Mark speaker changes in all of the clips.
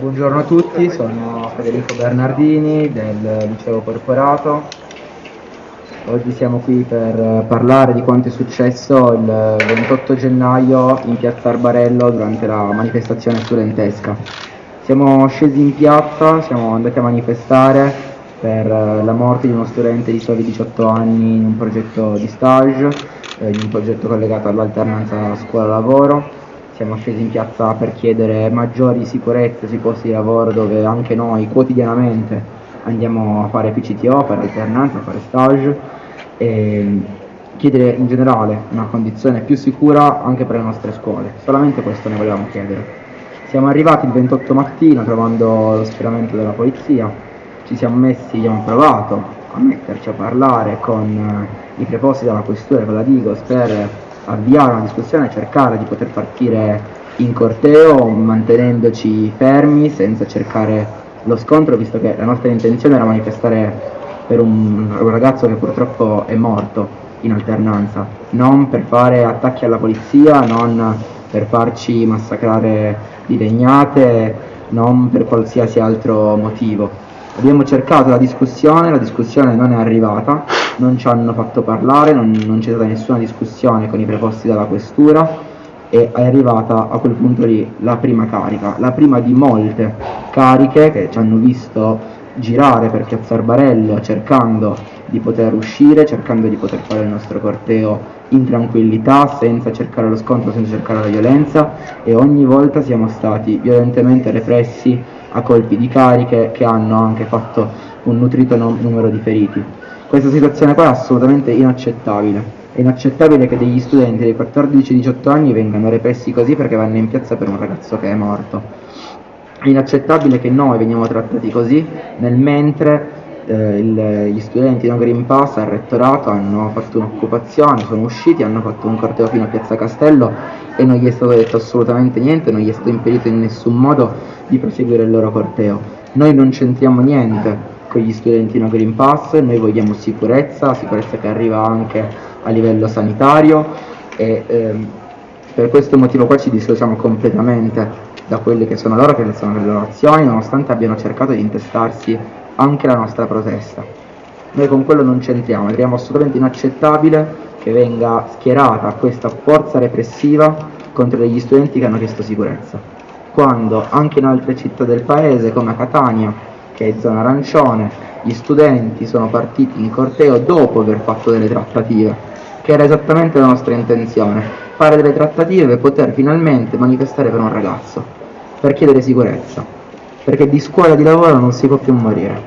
Speaker 1: buongiorno a tutti, sono Federico Bernardini del Liceo Corporato. Oggi siamo qui per parlare di quanto è successo il 28 gennaio in piazza Arbarello durante la manifestazione studentesca. Siamo scesi in piazza, siamo andati a manifestare per la morte di uno studente di soli 18 anni in un progetto di stage, eh, in un progetto collegato all'alternanza scuola-lavoro siamo scesi in piazza per chiedere maggiori sicurezze sui posti di lavoro dove anche noi quotidianamente andiamo a fare PCTO, fare alternanza, fare stage e chiedere in generale una condizione più sicura anche per le nostre scuole. Solamente questo ne volevamo chiedere. Siamo arrivati il 28 mattino trovando lo schieramento della polizia, ci siamo messi, abbiamo provato a metterci a parlare con i preposti della questura e con la Digos per avviare una discussione e cercare di poter partire in corteo mantenendoci fermi senza cercare lo scontro visto che la nostra intenzione era manifestare per un, un ragazzo che purtroppo è morto in alternanza, non per fare attacchi alla polizia, non per farci massacrare di legnate, non per qualsiasi altro motivo. Abbiamo cercato la discussione, la discussione non è arrivata, non ci hanno fatto parlare, non, non c'è stata nessuna discussione con i preposti della questura e è arrivata a quel punto lì la prima carica, la prima di molte cariche che ci hanno visto girare per Piazza Arbarello cercando di poter uscire, cercando di poter fare il nostro corteo in tranquillità, senza cercare lo scontro, senza cercare la violenza e ogni volta siamo stati violentemente repressi a colpi di cariche che hanno anche fatto un nutrito numero di feriti. Questa situazione qua è assolutamente inaccettabile. È inaccettabile che degli studenti dei 14-18 anni vengano repressi così perché vanno in piazza per un ragazzo che è morto. È inaccettabile che noi veniamo trattati così nel mentre eh, il, gli studenti no Green Pass al rettorato hanno fatto un'occupazione, sono usciti, hanno fatto un corteo fino a Piazza Castello e non gli è stato detto assolutamente niente, non gli è stato impedito in nessun modo di proseguire il loro corteo. Noi non c'entriamo niente con gli studenti no Green Pass, noi vogliamo sicurezza, sicurezza che arriva anche a livello sanitario e ehm, per questo motivo qua ci dissociamo completamente da quelle che sono loro, che sono le loro azioni, nonostante abbiano cercato di intestarsi anche la nostra protesta. Noi con quello non c'entriamo, crediamo assolutamente inaccettabile che venga schierata questa forza repressiva contro degli studenti che hanno chiesto sicurezza, quando anche in altre città del paese come Catania che è zona arancione, gli studenti sono partiti in corteo dopo aver fatto delle trattative, che era esattamente la nostra intenzione, fare delle trattative per poter finalmente manifestare per un ragazzo, per chiedere sicurezza, perché di scuola e di lavoro non si può più morire.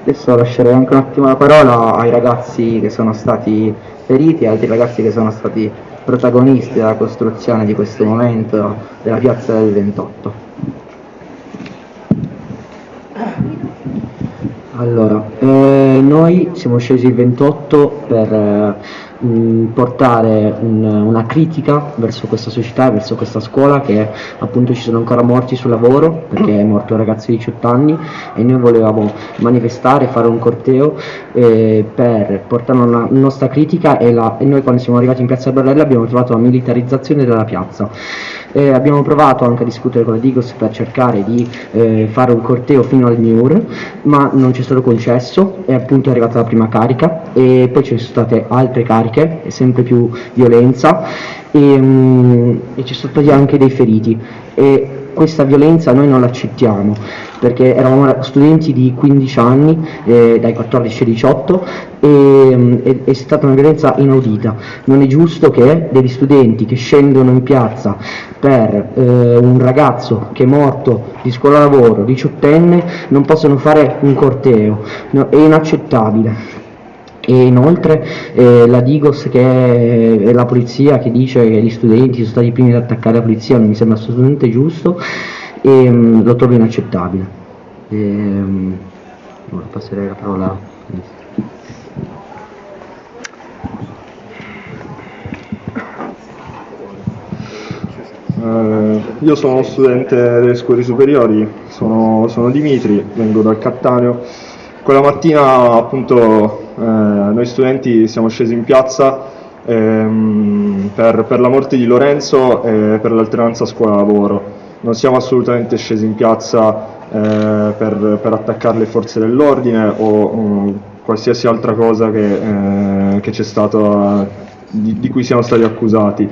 Speaker 1: Adesso lascerei anche un attimo la parola ai ragazzi che sono stati feriti, altri ragazzi che sono stati protagonisti della costruzione di questo momento della piazza del 28.
Speaker 2: Allora, eh, noi siamo scesi il 28 per eh, portare un, una critica verso questa società, verso questa scuola che appunto ci sono ancora morti sul lavoro perché è morto un ragazzo di 18 anni e noi volevamo manifestare, fare un corteo eh, per portare una nostra critica e, la, e, noi quando siamo arrivati in piazza Barella abbiamo trovato la militarizzazione della piazza. Eh, abbiamo provato anche a discutere con la Digos per cercare di eh, fare un corteo fino al MIUR, ma non ci è stato concesso, e appunto è arrivata la prima carica e poi ci sono state altre cariche, e sempre più violenza e, um, e ci sono stati anche dei feriti. E questa violenza noi non l'accettiamo perché eravamo studenti di 15 anni, eh, dai 14 ai 18, e è, è, stata una violenza inaudita. Non è giusto che degli studenti che scendono in piazza per eh, un ragazzo che è morto di scuola lavoro, diciottenne, non possano fare un corteo. No, è inaccettabile e inoltre eh, la Digos che è la polizia che dice che gli studenti sono stati i primi ad attaccare la polizia non mi sembra assolutamente giusto e um, lo trovo inaccettabile. E, um, passerei la parola
Speaker 3: Uh, io sono studente delle scuole superiori, sono, sono, Dimitri, vengo dal Cattaneo. Quella mattina appunto noi studenti siamo scesi in piazza ehm, per, per, la morte di Lorenzo e per l'alternanza scuola-lavoro. non siamo assolutamente scesi in piazza eh, per, per, attaccare le forze dell'ordine o um, qualsiasi altra cosa che, eh, che c'è stato, di, di, cui siamo stati accusati.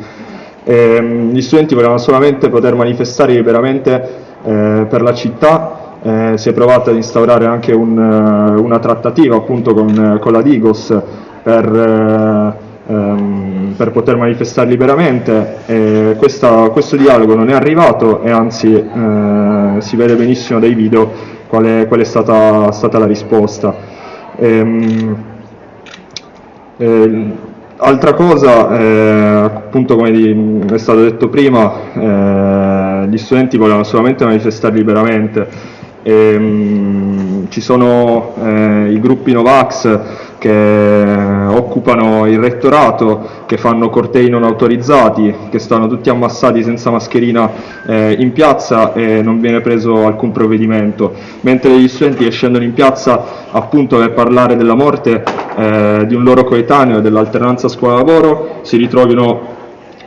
Speaker 3: E, ehm, gli studenti volevano solamente poter manifestare liberamente eh, per la città eh, si è provato ad instaurare anche un, eh, una trattativa appunto con, con la Digos per, eh, ehm, per, poter manifestare liberamente e questa, questo dialogo non è arrivato e anzi eh, si vede benissimo dai video qual è, qual è stata, stata, la risposta. Ehm, eh, altra cosa, eh, appunto come di, è stato detto prima, gli studenti volevano solamente manifestare liberamente e, um, ci sono eh, i gruppi Novax che occupano il rettorato, che fanno cortei non autorizzati, che stanno tutti ammassati senza mascherina eh, in piazza e non viene preso alcun provvedimento, mentre gli studenti che scendono in piazza appunto per parlare della morte eh, di un loro coetaneo e dell'alternanza scuola-lavoro si ritrovino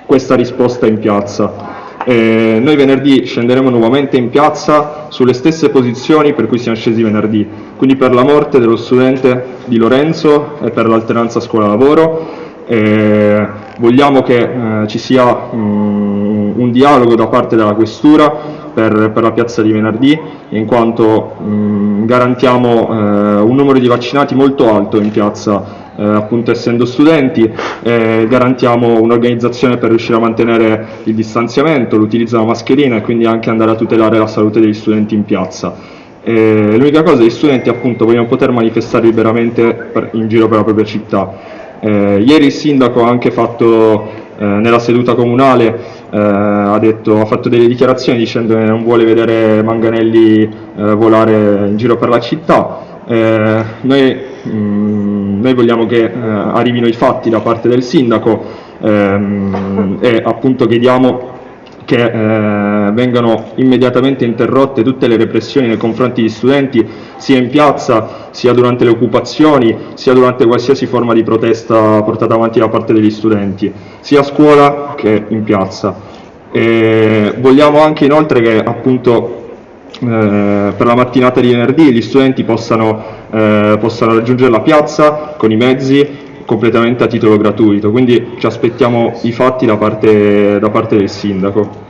Speaker 3: questa risposta in piazza. Eh, noi venerdì scenderemo nuovamente in piazza sulle stesse posizioni per cui siamo scesi venerdì, quindi per la morte dello studente di Lorenzo e per l'alternanza scuola-lavoro. Vogliamo che eh, ci sia um, un dialogo da parte della Questura per, per, la piazza di venerdì, in quanto um, garantiamo eh, un numero di vaccinati molto alto in piazza eh, appunto essendo studenti, eh, garantiamo un'organizzazione per riuscire a mantenere il distanziamento, l'utilizzo della mascherina e quindi anche andare a tutelare la salute degli studenti in piazza. Eh, l'unica cosa è che gli studenti appunto vogliono poter manifestare liberamente in giro per la propria città. Eh, ieri il sindaco ha anche fatto eh, nella seduta comunale eh, ha, detto, ha, fatto delle dichiarazioni dicendo che non vuole vedere Manganelli eh, volare in giro per la città. Eh, noi mh, mm, noi vogliamo che eh, arrivino i fatti da parte del sindaco ehm, e appunto chiediamo che eh, vengano immediatamente interrotte tutte le repressioni nei confronti degli studenti, sia in piazza, sia durante le occupazioni, sia durante qualsiasi forma di protesta portata avanti da parte degli studenti, sia a scuola che in piazza. E vogliamo anche inoltre che appunto eh, per la mattinata di venerdì gli studenti possano, eh, possano raggiungere la piazza con i mezzi completamente a titolo gratuito, quindi ci aspettiamo i fatti da parte, da parte del sindaco.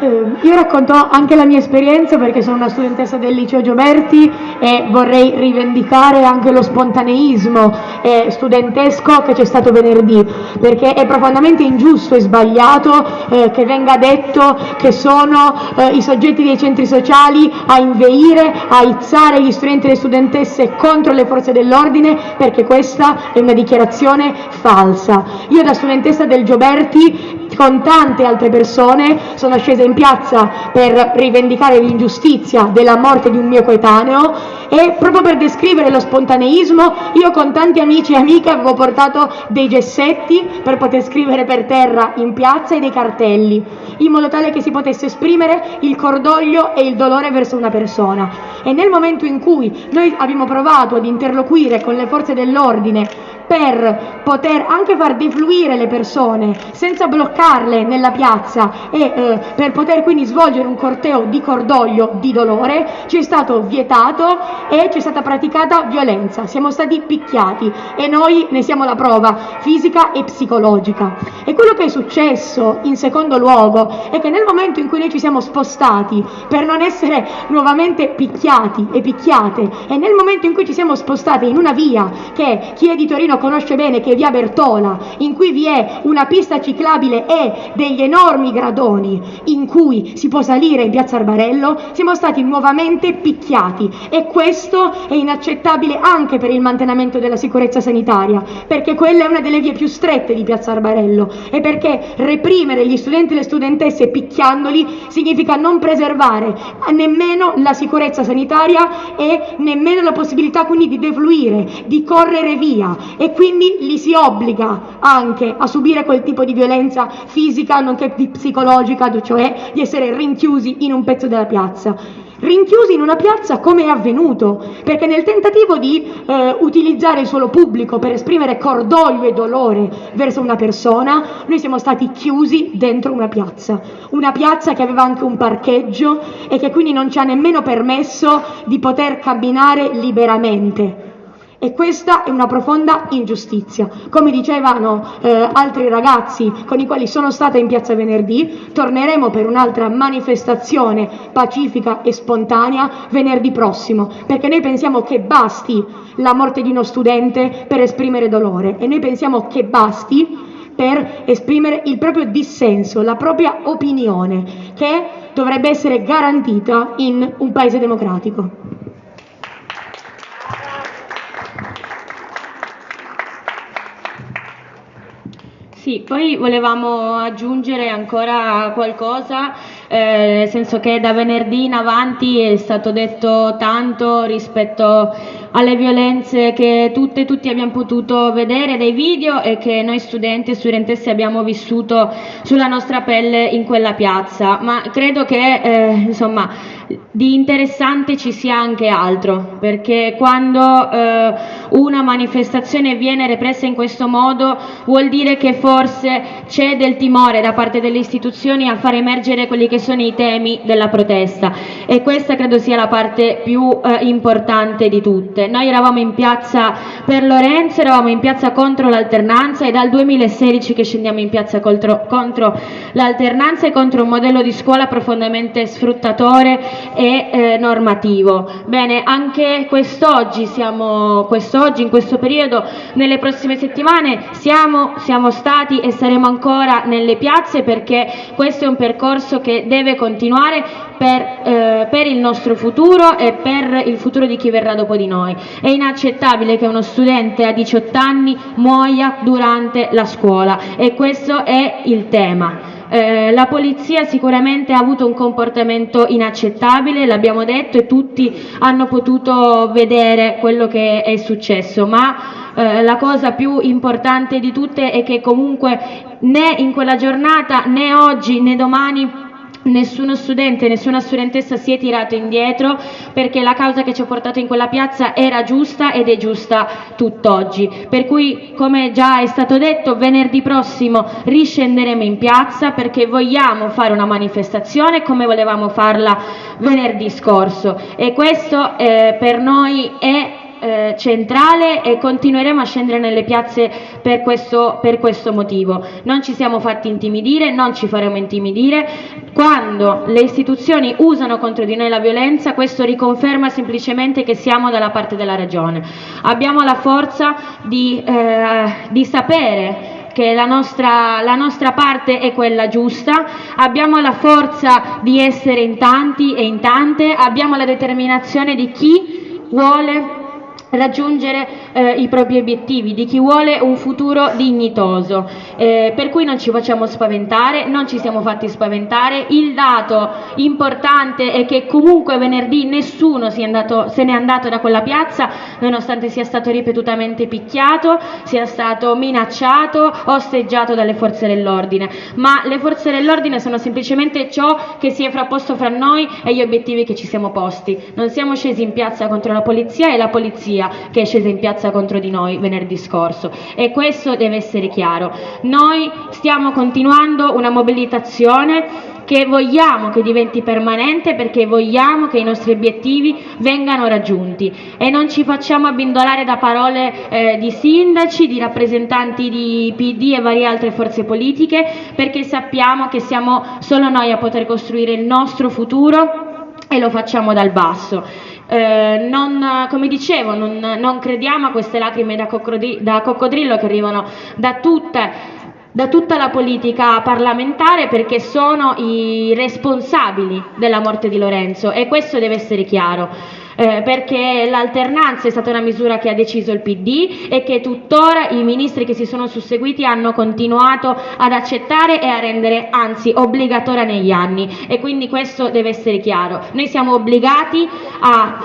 Speaker 4: Eh, io racconto anche la mia esperienza perché sono una studentessa del liceo Gioberti e vorrei rivendicare anche lo spontaneismo eh, studentesco che c'è stato venerdì, perché è profondamente ingiusto e sbagliato eh, che venga detto che sono eh, i soggetti dei centri sociali a inveire, a izzare gli studenti e le studentesse contro le forze dell'ordine, perché questa è una dichiarazione falsa. Io da studentessa del Gioberti con tante altre persone sono scesa in piazza per rivendicare l'ingiustizia della morte di un mio coetaneo e proprio per descrivere lo spontaneismo io con tanti amici e amiche avevo portato dei gessetti per poter scrivere per terra in piazza e dei cartelli in modo tale che si potesse esprimere il cordoglio e il dolore verso una persona. E nel momento in cui noi abbiamo provato ad interloquire con le forze dell'ordine per poter anche far defluire le persone senza bloccarle nella piazza e eh, per poter quindi svolgere un corteo di cordoglio, di dolore, ci è stato vietato e ci è stata praticata violenza, siamo stati picchiati e noi ne siamo la prova fisica e psicologica. E quello che è successo in secondo luogo è che nel momento in cui noi ci siamo spostati per non essere nuovamente picchiati e picchiate e nel momento in cui ci siamo spostati in una via che chi è di Torino conosce bene che è via Bertola, in cui vi è una pista ciclabile e degli enormi gradoni in cui si può salire in piazza Arbarello, siamo stati nuovamente picchiati. E questo è inaccettabile anche per il mantenimento della sicurezza sanitaria, perché quella è una delle vie più strette di piazza Arbarello. E perché reprimere gli studenti e le studentesse picchiandoli significa non preservare nemmeno la sicurezza sanitaria e nemmeno la possibilità quindi di defluire, di correre via e quindi li si obbliga anche a subire quel tipo di violenza fisica nonché psicologica, cioè di essere rinchiusi in un pezzo della piazza. rinchiusi in una piazza come è avvenuto, perché nel tentativo di eh, utilizzare il suolo pubblico per esprimere cordoglio e dolore verso una persona, noi siamo stati chiusi dentro una piazza, una piazza che aveva anche un parcheggio e che quindi non ci ha nemmeno permesso di poter camminare liberamente. E questa è una profonda ingiustizia. Come dicevano eh, altri ragazzi con i quali sono stata in piazza venerdì, torneremo per un'altra manifestazione pacifica e spontanea venerdì prossimo, perché noi pensiamo che basti la morte di uno studente per esprimere dolore e noi pensiamo che basti per esprimere il proprio dissenso, la propria opinione, che dovrebbe essere garantita in un paese democratico.
Speaker 5: Sì, poi volevamo aggiungere ancora qualcosa, eh, nel senso che da venerdì in avanti è stato detto tanto rispetto alle violenze che tutte e tutti abbiamo potuto vedere dai video e che noi studenti e studentesse abbiamo vissuto sulla nostra pelle in quella piazza, ma credo che eh, insomma di interessante ci sia anche altro, perché quando eh, una manifestazione viene repressa in questo modo vuol dire che forse c'è del timore da parte delle istituzioni a far emergere quelli che sono i temi della protesta e questa credo sia la parte più eh, importante di tutte. Noi eravamo in piazza per Lorenzo, eravamo in piazza contro l'alternanza e dal 2016 che scendiamo in piazza contro, contro l'alternanza e contro un modello di scuola profondamente sfruttatore e eh, normativo. Bene, anche quest'oggi, quest'oggi, in questo periodo, nelle prossime settimane siamo, siamo stati e saremo ancora nelle piazze perché questo è un percorso che deve continuare per, eh, per, il nostro futuro e per il futuro di chi verrà dopo di noi. È inaccettabile che uno studente a 18 anni muoia durante la scuola e questo è il tema. Eh, la polizia sicuramente ha avuto un comportamento inaccettabile, l'abbiamo detto e tutti hanno potuto vedere quello che è successo, ma eh, la cosa più importante di tutte è che comunque né in quella giornata né oggi né domani nessuno studente, nessuna studentessa si è tirato indietro perché la causa che ci ha portato in quella piazza era giusta ed è giusta tutt'oggi. Per cui, come già è stato detto, venerdì prossimo riscenderemo in piazza perché vogliamo fare una manifestazione come volevamo farla venerdì scorso e questo eh, per noi è eh, centrale e continueremo a scendere nelle piazze per questo, per questo motivo. Non ci siamo fatti intimidire, non ci faremo intimidire. Quando le istituzioni usano contro di noi la violenza, questo riconferma semplicemente che siamo dalla parte della ragione. Abbiamo la forza di, eh, di sapere che la nostra, la nostra, parte è quella giusta, abbiamo la forza di essere in tanti e in tante, abbiamo la determinazione di chi vuole raggiungere eh, i propri obiettivi, di chi vuole un futuro dignitoso. Eh, per cui non ci facciamo spaventare, non ci siamo fatti spaventare. Il dato importante è che comunque venerdì nessuno andato, se n'è andato da quella piazza, nonostante sia stato ripetutamente picchiato, sia stato minacciato, osteggiato dalle forze dell'ordine. Ma le forze dell'ordine sono semplicemente ciò che si è frapposto fra noi e gli obiettivi che ci siamo posti. Non siamo scesi in piazza contro la polizia e la polizia polizia che è scesa in piazza contro di noi venerdì scorso e questo deve essere chiaro. Noi stiamo continuando una mobilitazione che vogliamo che diventi permanente perché vogliamo che i nostri obiettivi vengano raggiunti e non ci facciamo abbindolare da parole eh, di sindaci, di rappresentanti di PD e varie altre forze politiche perché sappiamo che siamo solo noi a poter costruire il nostro futuro e lo facciamo dal basso. Eh, non, come dicevo, non, non, crediamo a queste lacrime da, da coccodrillo che arrivano da, tutte, da tutta la politica parlamentare perché sono i responsabili della morte di Lorenzo e questo deve essere chiaro. Eh, perché l'alternanza è stata una misura che ha deciso il PD e che tuttora i ministri che si sono susseguiti hanno continuato ad accettare e a rendere anzi obbligatoria negli anni e quindi questo deve essere chiaro. Noi siamo obbligati a,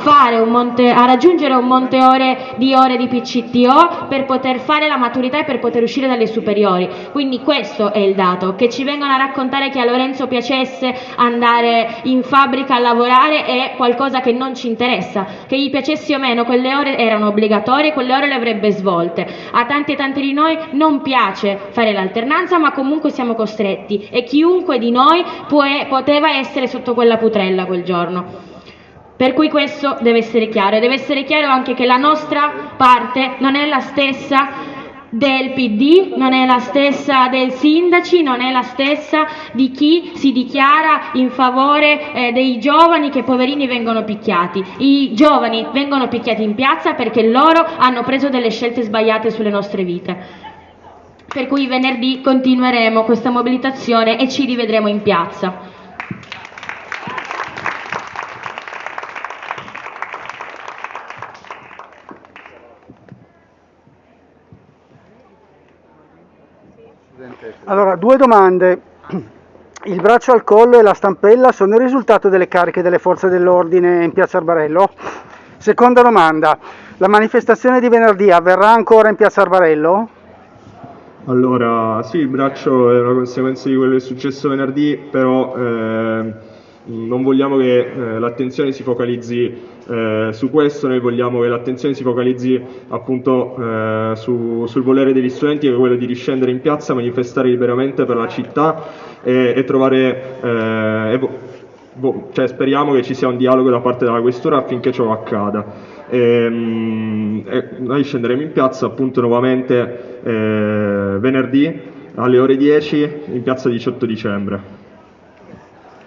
Speaker 5: monte, a raggiungere un monte ore di ore di PCTO per poter fare la maturità e per poter uscire dalle superiori. Quindi questo è il dato, che ci vengono a raccontare che a Lorenzo piacesse andare in fabbrica a lavorare è qualcosa che non ci interessa, che gli piacesse o meno, quelle ore erano obbligatorie, quelle ore le avrebbe svolte. A tanti e tanti di noi non piace fare l'alternanza, ma comunque siamo costretti e chiunque di noi può, poteva essere sotto quella putrella quel giorno. Per cui questo deve essere chiaro e deve essere chiaro anche che la nostra parte non è la stessa del PD, non è la stessa dei sindaci, non è la stessa di chi si dichiara in favore eh, dei giovani che poverini vengono picchiati. I giovani vengono picchiati in piazza perché loro hanno preso delle scelte sbagliate sulle nostre vite. Per cui venerdì continueremo questa mobilitazione e ci rivedremo in piazza.
Speaker 6: Allora, due domande. Il braccio al collo e la stampella sono il risultato delle cariche delle forze dell'ordine in piazza Arbarello? Seconda domanda, la manifestazione di venerdì avverrà ancora in piazza Arbarello?
Speaker 3: Allora, sì, il braccio è una conseguenza di quello che è successo venerdì, però eh, non vogliamo che eh, l'attenzione si focalizzi eh, su questo noi vogliamo che l'attenzione si focalizzi appunto eh, su, sul volere degli studenti che è quello di riscendere in piazza, manifestare liberamente per la città e, e trovare eh, e, boh, cioè, speriamo che ci sia un dialogo da parte della questura affinché ciò accada. E, ehm, e noi scenderemo in piazza appunto nuovamente eh, venerdì alle ore 10 in piazza 18 dicembre.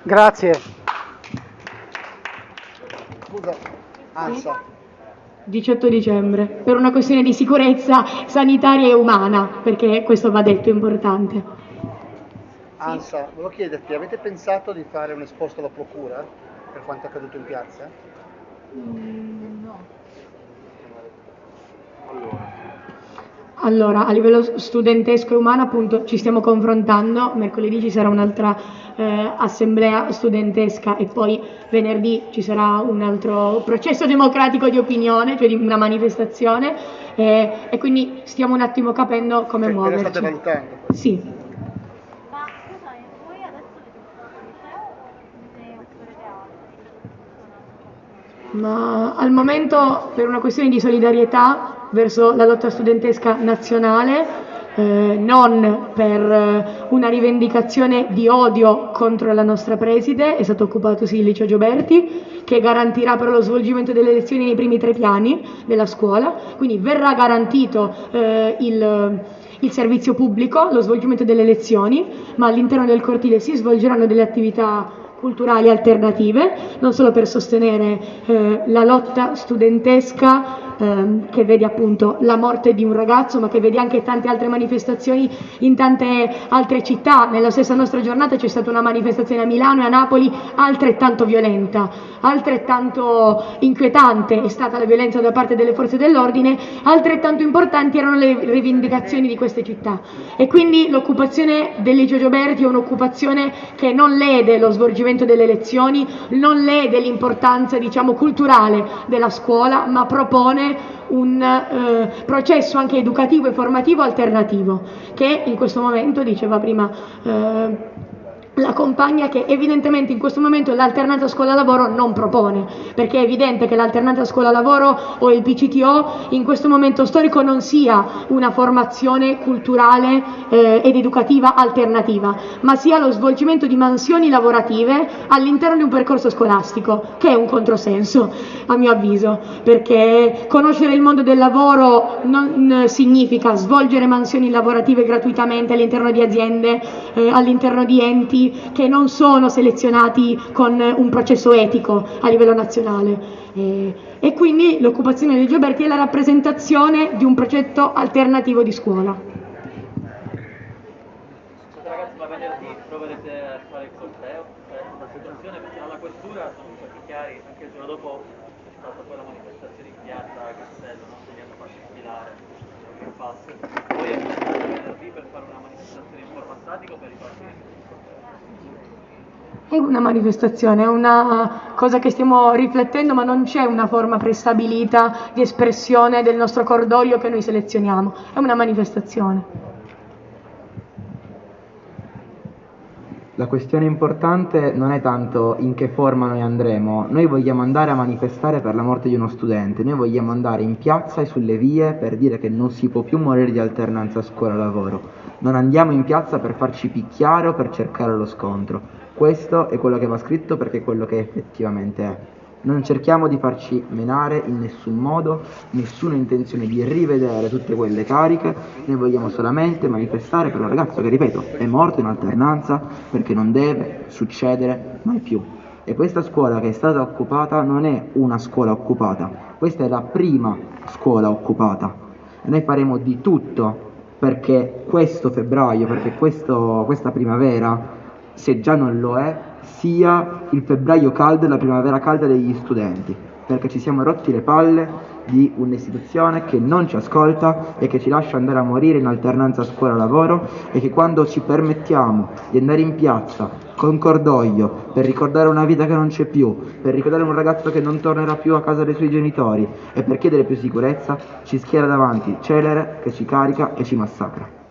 Speaker 6: Grazie. ANSA.
Speaker 4: 18 dicembre, per una questione di sicurezza sanitaria e umana, perché questo va detto, è importante.
Speaker 6: ANSA, volevo chiederti, avete pensato di fare un esposto alla procura per quanto è accaduto in piazza?
Speaker 4: Mm, no. Allora. Allora, a livello studentesco e umano appunto ci stiamo confrontando, mercoledì ci sarà un'altra eh, assemblea studentesca e poi venerdì ci sarà un altro processo democratico di opinione, cioè di una manifestazione eh, e quindi stiamo un attimo capendo come cioè, muoverci.
Speaker 6: Lo state valutando?
Speaker 4: Sì. Ma al momento per una questione di solidarietà verso la lotta studentesca nazionale, eh, non per eh, una rivendicazione di odio contro la nostra preside, è stato occupato sì il liceo Gioberti, che garantirà però lo svolgimento delle lezioni nei primi tre piani della scuola, quindi verrà garantito eh, il, il servizio pubblico, lo svolgimento delle lezioni, ma all'interno del cortile si svolgeranno delle attività culturali alternative, non solo per sostenere eh, la lotta studentesca ehm, che vede appunto la morte di un ragazzo, ma che vede anche tante altre manifestazioni in tante altre città. Nella stessa nostra giornata c'è stata una manifestazione a Milano e a Napoli altrettanto violenta, altrettanto inquietante è stata la violenza da parte delle forze dell'ordine, altrettanto importanti erano le rivendicazioni di queste città. E quindi l'occupazione del Liceo Gioberti è un'occupazione che non lede lo svolgimento delle elezioni, non lede l'importanza diciamo culturale della scuola, ma propone un eh, processo anche educativo e formativo alternativo che in questo momento, diceva prima eh, la compagna che evidentemente in questo momento l'alternanza scuola-lavoro non propone, perché è evidente che l'alternanza scuola-lavoro o il PCTO in questo momento storico non sia una formazione culturale eh, ed educativa alternativa, ma sia lo svolgimento di mansioni lavorative all'interno di un percorso scolastico, che è un controsenso a mio avviso, perché conoscere il mondo del lavoro non significa svolgere mansioni lavorative gratuitamente all'interno di aziende, eh, all'interno di enti che non sono selezionati con un processo etico a livello nazionale. E, quindi l'occupazione dei Gioberti è la rappresentazione di un progetto alternativo di scuola.
Speaker 7: Ragazzi, ma venerdì proverete a fare il corteo? Attenzione perché alla questura sono stati chiari anche il giorno dopo stata poi la manifestazione in piazza a Castello, no? che li hanno fatti sfilare il pass. Poi è venerdì per fare una manifestazione in forma statica o per ripartire?
Speaker 4: È una manifestazione, è una cosa che stiamo riflettendo, ma non c'è una forma prestabilita di espressione del nostro cordoglio che noi selezioniamo, è una manifestazione.
Speaker 1: La questione importante non è tanto in che forma noi andremo, noi vogliamo andare a manifestare per la morte di uno studente, noi vogliamo andare in piazza e sulle vie per dire che non si può più morire di alternanza scuola-lavoro. Non andiamo in piazza per farci picchiare o per cercare lo scontro. Questo è quello che va scritto perché è quello che effettivamente è. Non cerchiamo di farci menare in nessun modo, nessuna intenzione di rivedere tutte quelle cariche, noi vogliamo solamente manifestare per un ragazzo che, ripeto, è morto in alternanza perché non deve succedere mai più. E questa scuola che è stata occupata non è una scuola occupata, questa è la prima scuola occupata. E noi faremo di tutto perché questo febbraio, perché questo, questa primavera, se già non lo è, sia il febbraio caldo e la primavera calda degli studenti, perché ci siamo rotti le palle di un'istituzione che non ci ascolta e che ci lascia andare a morire in alternanza scuola-lavoro e che quando ci permettiamo di andare in piazza con cordoglio per ricordare una vita che non c'è più, per ricordare un ragazzo che non tornerà più a casa dei suoi genitori e per chiedere più sicurezza, ci schiera davanti celere che ci carica e ci massacra.